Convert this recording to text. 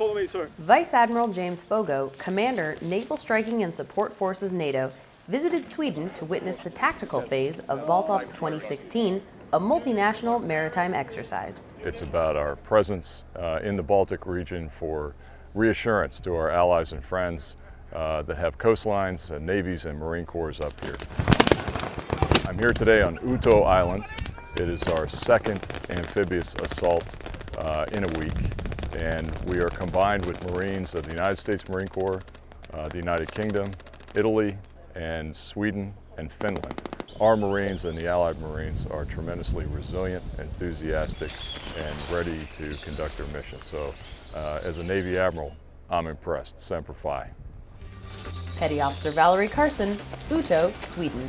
follow me, sir. Vice Admiral James Foggo, Commander, Naval Striking and Support Forces NATO, visited Sweden to witness the tactical phase of Baltops 2016, a multinational maritime exercise. It's about our presence uh, in the Baltic region for reassurance to our allies and friends uh, that have coastlines, and navies, and Marine Corps up here. I'm here today on Uto Island. It is our second amphibious assault uh, in a week, and we are combined with Marines of the United States Marine Corps, uh, the United Kingdom, Italy, and Sweden and Finland. Our Marines and the Allied Marines are tremendously resilient, enthusiastic, and ready to conduct their mission. So uh, as a Navy Admiral, I'm impressed. Semper Fi. Petty Officer Valerie Carson, Uto, Sweden.